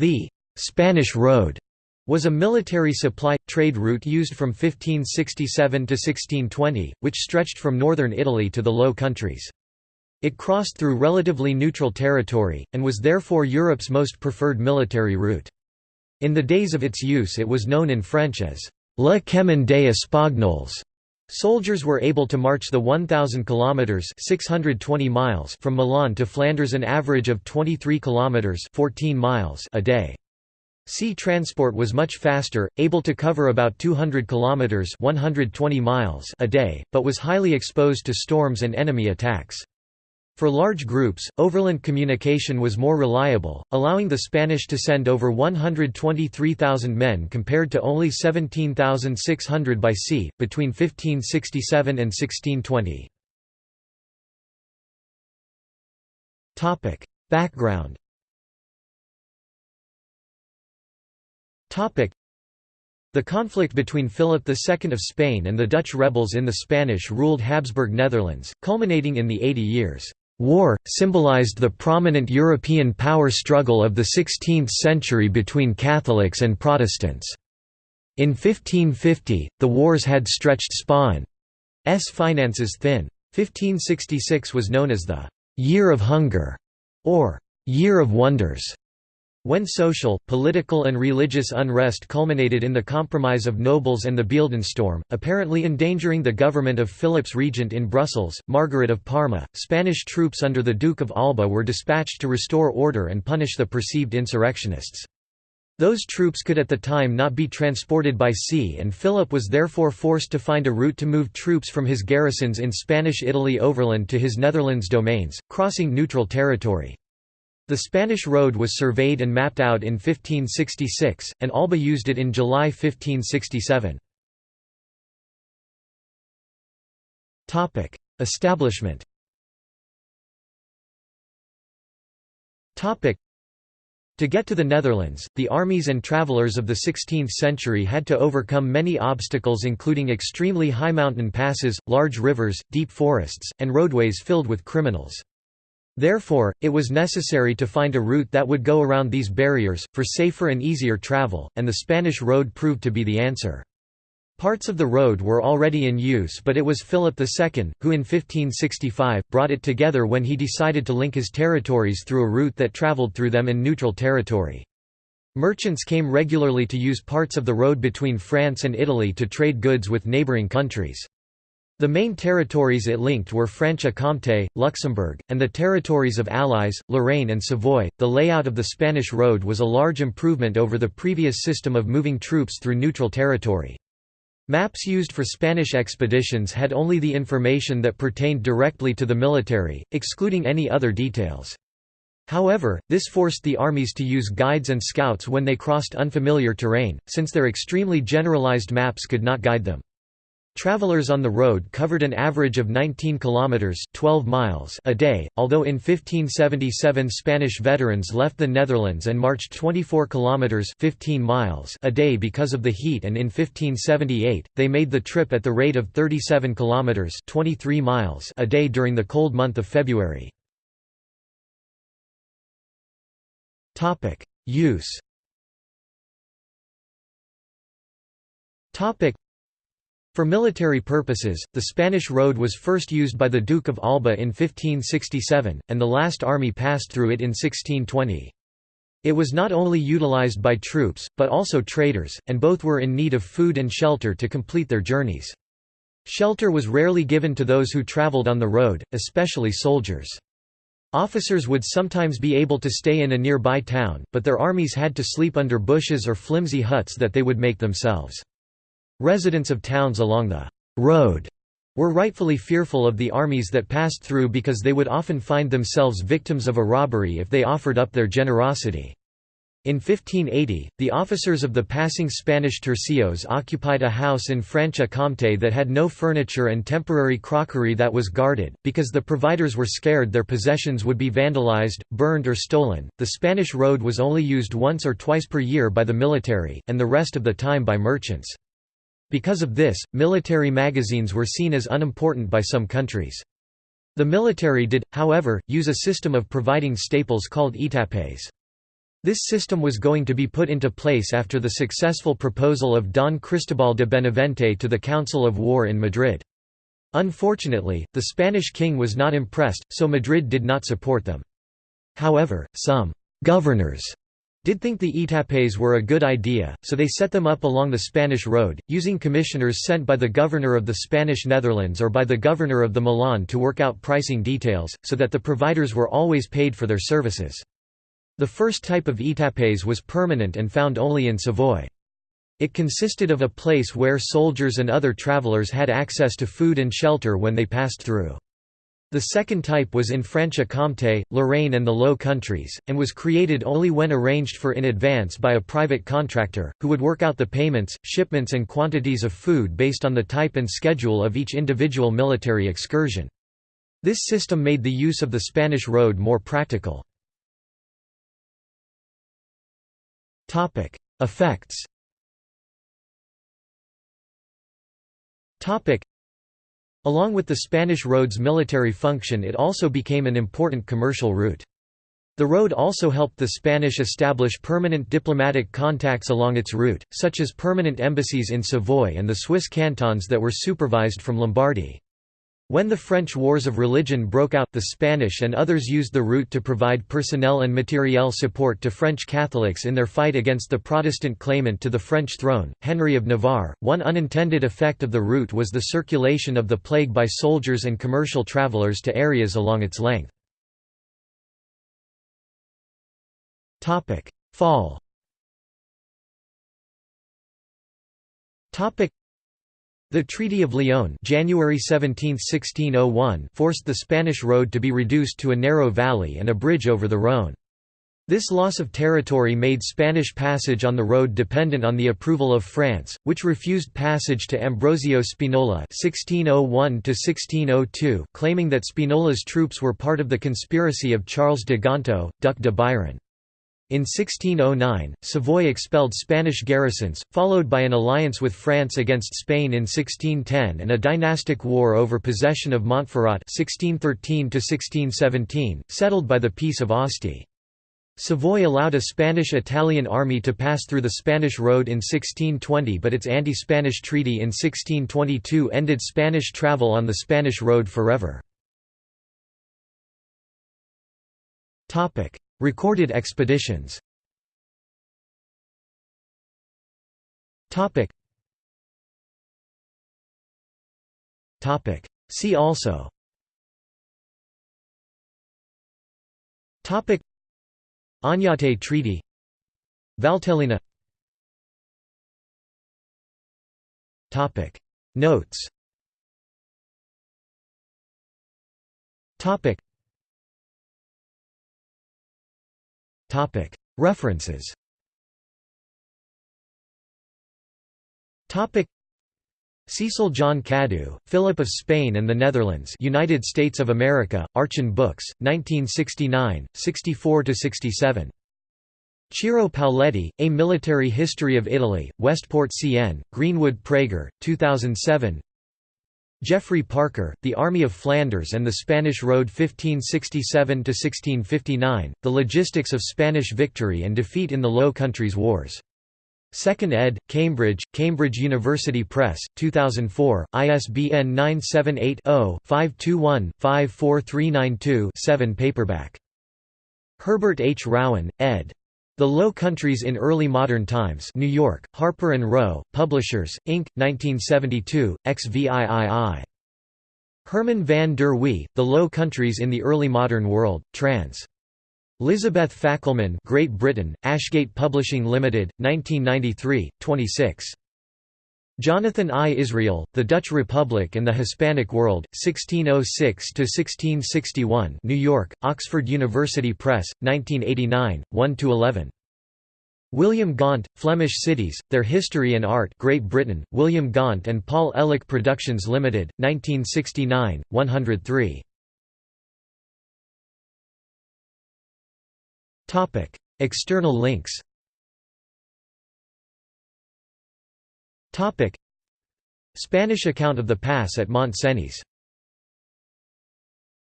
The Spanish Road was a military supply, trade route used from 1567 to 1620, which stretched from northern Italy to the Low Countries. It crossed through relatively neutral territory, and was therefore Europe's most preferred military route. In the days of its use it was known in French as «Le Chemin des Espagnols». Soldiers were able to march the 1,000 kilometers (620 miles) from Milan to Flanders, an average of 23 kilometers (14 miles) a day. Sea transport was much faster, able to cover about 200 kilometers (120 miles) a day, but was highly exposed to storms and enemy attacks. For large groups, overland communication was more reliable, allowing the Spanish to send over 123,000 men compared to only 17,600 by sea, between 1567 and 1620. Background the conflict between Philip II of Spain and the Dutch rebels in the Spanish-ruled Habsburg Netherlands, culminating in the Eighty Years' War, symbolized the prominent European power struggle of the 16th century between Catholics and Protestants. In 1550, the wars had stretched Spain's finances thin. 1566 was known as the «Year of Hunger» or «Year of Wonders», when social, political and religious unrest culminated in the compromise of nobles and the Beeldenstorm, apparently endangering the government of Philip's regent in Brussels, Margaret of Parma, Spanish troops under the Duke of Alba were dispatched to restore order and punish the perceived insurrectionists. Those troops could at the time not be transported by sea and Philip was therefore forced to find a route to move troops from his garrisons in Spanish Italy overland to his Netherlands domains, crossing neutral territory. The Spanish road was surveyed and mapped out in 1566, and Alba used it in July 1567. Establishment to get to the Netherlands, the armies and travellers of the 16th century had to overcome many obstacles including extremely high mountain passes, large rivers, deep forests, and roadways filled with criminals. Therefore, it was necessary to find a route that would go around these barriers, for safer and easier travel, and the Spanish road proved to be the answer. Parts of the road were already in use but it was Philip II, who in 1565, brought it together when he decided to link his territories through a route that travelled through them in neutral territory. Merchants came regularly to use parts of the road between France and Italy to trade goods with neighbouring countries. The main territories it linked were Franche-Comté, Luxembourg, and the territories of Allies, Lorraine and Savoy. The layout of the Spanish road was a large improvement over the previous system of moving troops through neutral territory. Maps used for Spanish expeditions had only the information that pertained directly to the military, excluding any other details. However, this forced the armies to use guides and scouts when they crossed unfamiliar terrain, since their extremely generalized maps could not guide them. Travelers on the road covered an average of 19 kilometers (12 miles) a day, although in 1577 Spanish veterans left the Netherlands and marched 24 kilometers (15 miles) a day because of the heat and in 1578 they made the trip at the rate of 37 kilometers (23 miles) a day during the cold month of February. Topic: Use Topic for military purposes, the Spanish road was first used by the Duke of Alba in 1567, and the last army passed through it in 1620. It was not only utilized by troops, but also traders, and both were in need of food and shelter to complete their journeys. Shelter was rarely given to those who traveled on the road, especially soldiers. Officers would sometimes be able to stay in a nearby town, but their armies had to sleep under bushes or flimsy huts that they would make themselves. Residents of towns along the road were rightfully fearful of the armies that passed through because they would often find themselves victims of a robbery if they offered up their generosity. In 1580, the officers of the passing Spanish tercios occupied a house in Franche-Comté that had no furniture and temporary crockery that was guarded, because the providers were scared their possessions would be vandalized, burned or stolen. The Spanish road was only used once or twice per year by the military, and the rest of the time by merchants. Because of this, military magazines were seen as unimportant by some countries. The military did, however, use a system of providing staples called etapes. This system was going to be put into place after the successful proposal of Don Cristobal de Benavente to the Council of War in Madrid. Unfortunately, the Spanish king was not impressed, so Madrid did not support them. However, some «governors» did think the etapes were a good idea, so they set them up along the Spanish road, using commissioners sent by the governor of the Spanish Netherlands or by the governor of the Milan to work out pricing details, so that the providers were always paid for their services. The first type of etapes was permanent and found only in Savoy. It consisted of a place where soldiers and other travelers had access to food and shelter when they passed through. The second type was in Franche-Comté, Lorraine and the Low Countries, and was created only when arranged for in advance by a private contractor, who would work out the payments, shipments and quantities of food based on the type and schedule of each individual military excursion. This system made the use of the Spanish road more practical. Topic: Effects. Along with the Spanish road's military function it also became an important commercial route. The road also helped the Spanish establish permanent diplomatic contacts along its route, such as permanent embassies in Savoy and the Swiss cantons that were supervised from Lombardy. When the French Wars of Religion broke out, the Spanish and others used the route to provide personnel and materiel support to French Catholics in their fight against the Protestant claimant to the French throne, Henry of Navarre. One unintended effect of the route was the circulation of the plague by soldiers and commercial travelers to areas along its length. Fall the Treaty of Lyon January 17, 1601 forced the Spanish road to be reduced to a narrow valley and a bridge over the Rhône. This loss of territory made Spanish passage on the road dependent on the approval of France, which refused passage to Ambrosio Spinola (1601–1602), claiming that Spinola's troops were part of the conspiracy of Charles de Gontaut, Duc de Biron. In 1609, Savoy expelled Spanish garrisons, followed by an alliance with France against Spain in 1610 and a dynastic war over possession of Montferrat 1613 settled by the Peace of Asti. Savoy allowed a Spanish-Italian army to pass through the Spanish Road in 1620 but its anti-Spanish treaty in 1622 ended Spanish travel on the Spanish Road forever. Recorded expeditions. Topic. Topic. See also. Topic. Oñate Treaty. Valtellina. Topic. Notes. Topic References. Cecil John Cadoux, Philip of Spain and the Netherlands United States of America, Archon Books, 1969, 64–67. Ciro Paoletti, A Military History of Italy, Westport CN, Greenwood Praeger, 2007 Geoffrey Parker, The Army of Flanders and the Spanish Road 1567–1659, The Logistics of Spanish Victory and Defeat in the Low Countries Wars. 2nd ed., Cambridge, Cambridge University Press, 2004, ISBN 978-0-521-54392-7 paperback. Herbert H. Rowen, ed. The Low Countries in Early Modern Times New York, Harper & Row, Publishers, Inc., 1972, XVIII. Herman van der Wee, The Low Countries in the Early Modern World, trans. Elizabeth Fackelman Great Britain, Ashgate Publishing Limited, 1993, 26. Jonathan I. Israel, The Dutch Republic and the Hispanic World, 1606–1661 New York, Oxford University Press, 1989, 1–11. William Gaunt, Flemish Cities, Their History and Art Great Britain, William Gaunt and Paul Ehrlich Productions Limited, 1969, 103. External links Spanish account of the pass at Mont Cenis